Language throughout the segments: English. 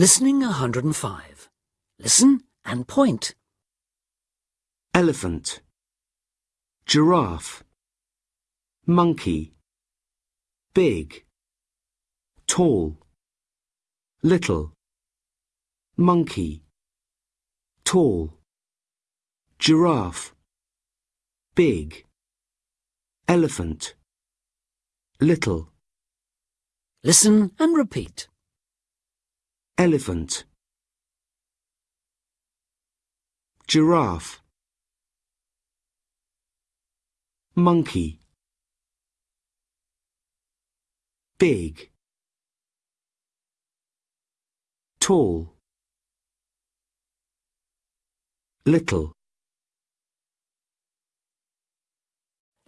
Listening 105. Listen and point. elephant, giraffe, monkey, big, tall, little, monkey, tall, giraffe, big, elephant, little, Listen and repeat. Elephant, giraffe, monkey, big, tall, little,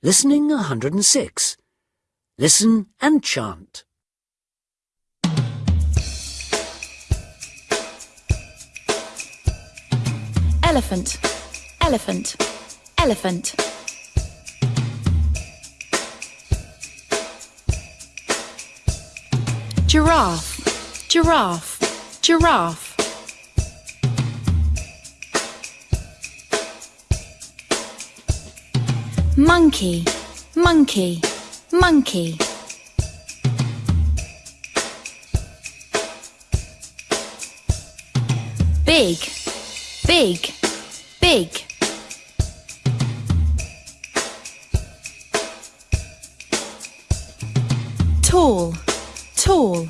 Listening 106. Listen and chant. Elephant, elephant, elephant. Giraffe, giraffe, giraffe. Monkey, monkey, monkey. Big, big, big. Tall, tall,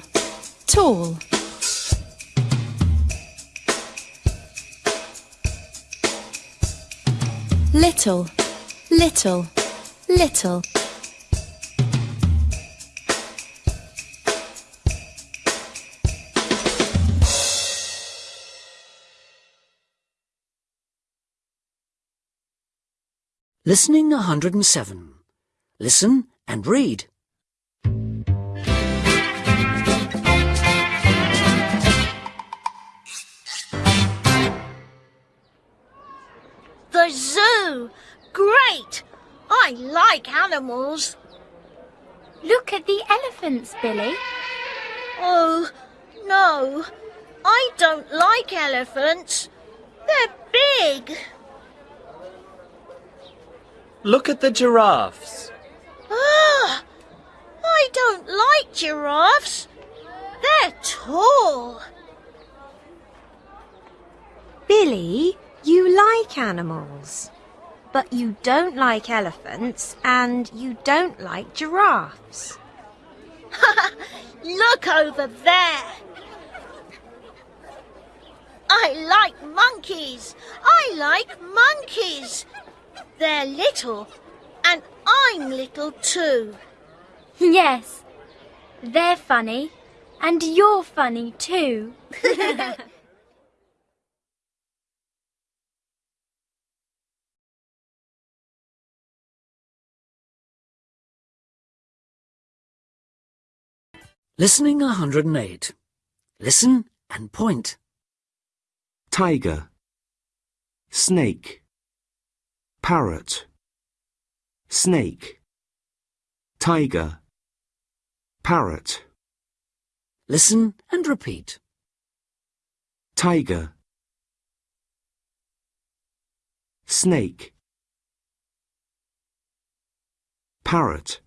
tall. Little, little, little. Listening 107. Listen and read. The zoo! Great! I like animals. Look at the elephants, Billy. Oh, no. I don't like elephants. They're big. Look at the giraffes. Ah, I don't like giraffes. They're tall. Billy, you like animals, but you don't like elephants and you don't like giraffes. Look over there. I like monkeys. I like monkeys. They're little, and I'm little too. Yes, they're funny, and you're funny too. Listening 108. Listen and point. tiger, snake, parrot, snake, tiger, parrot, Listen and repeat. tiger, snake, parrot.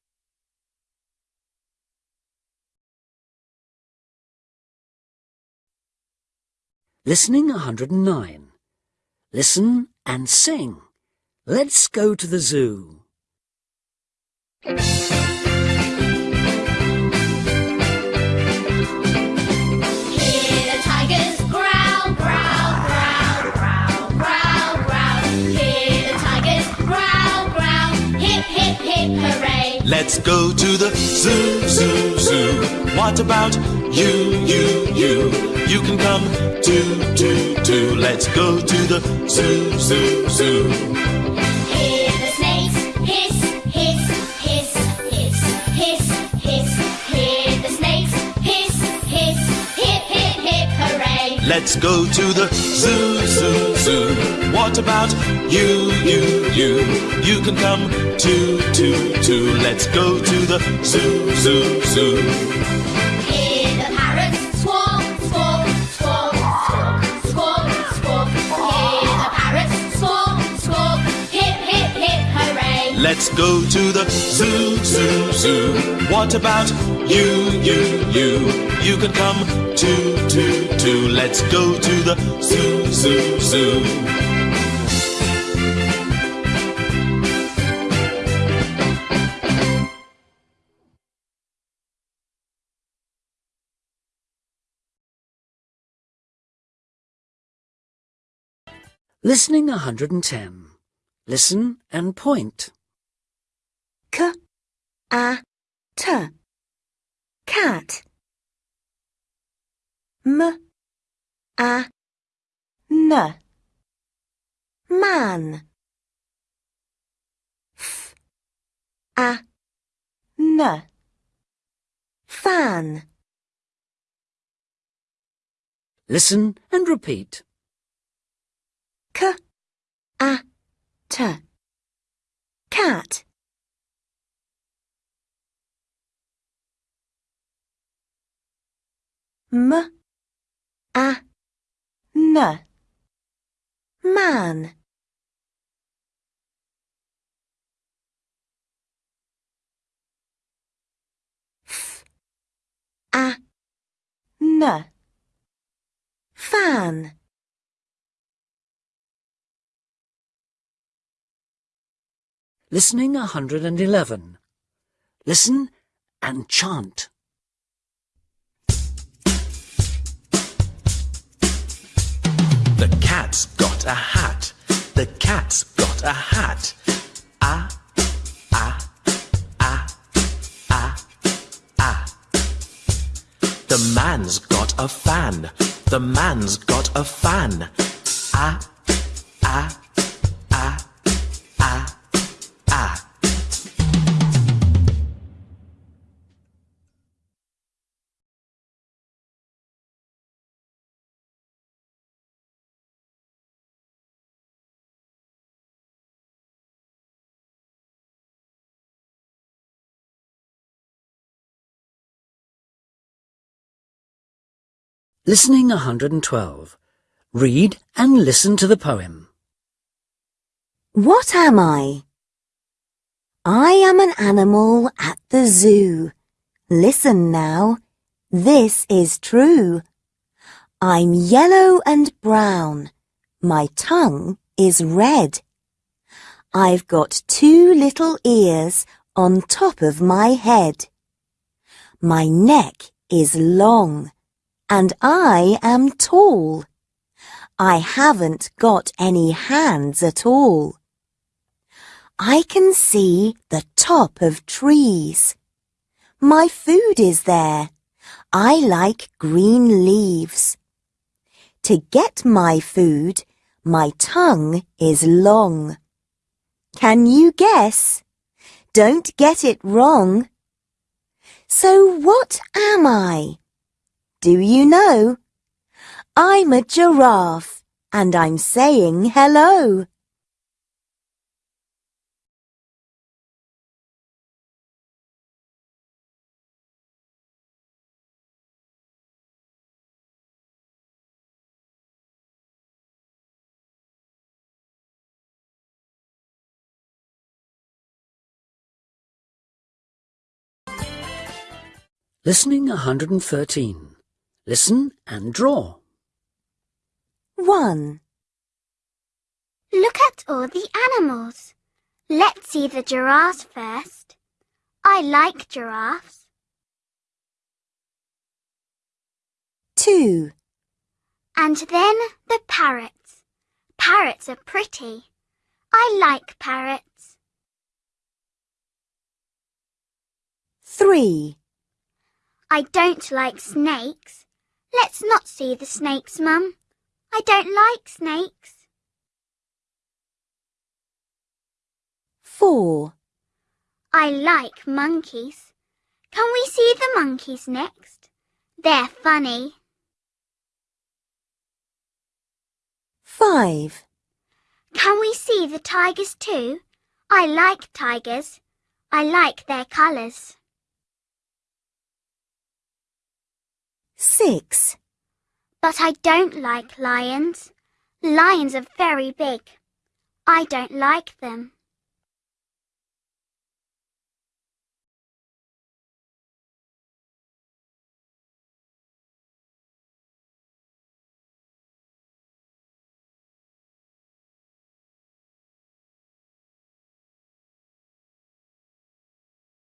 Listening 109. Listen and sing. Let's go to the zoo. Hear the tigers growl, growl, growl, growl, growl, growl. Hear the tigers growl, growl. Hip, hip, hip, hooray. Let's go to the zoo, zoo, zoo. What about you, you, you? You can come too, too, too. Let's go to the zoo, zoo, zoo. Let's go to the zoo, zoo, zoo. What about you, you, you? You can come too, too, too. Let's go to the zoo, zoo, zoo. Let's go to the zoo, zoo, zoo. What about you, you, you? You can come too, too, too. Let's go to the zoo, zoo, zoo. Listening 110. Listen and point. A, t. Cat. M, a, n. Man. F, a, n. Fan. Listen and repeat. K, a, t. Cat. M, a, n. Man. F, a, n. Fan. Listening 111. Listen and chant. A hat. The cat's got a hat. Ah, ah, ah, ah, ah. The man's got a fan. The man's got a fan. Ah, Listening 112. Read and listen to the poem. What am I? I am an animal at the zoo. Listen now, this is true. I'm yellow and brown. My tongue is red. I've got two little ears on top of my head. My neck is long and I am tall. I haven't got any hands at all. I can see the top of trees. My food is there. I like green leaves. To get my food, my tongue is long. Can you guess? Don't get it wrong. So what am I? Do you know? I'm a giraffe and I'm saying hello. Listening 113. Listen and draw. 1. Look at all the animals. Let's see the giraffes first. I like giraffes. 2. And then the parrots. Parrots are pretty. I like parrots. 3. I don't like snakes. Let's not see the snakes, Mum. I don't like snakes. 4. I like monkeys. Can we see the monkeys next? They're funny. 5. Can we see the tigers too? I like tigers. I like their colours. 6. But I don't like lions. Lions are very big. I don't like them.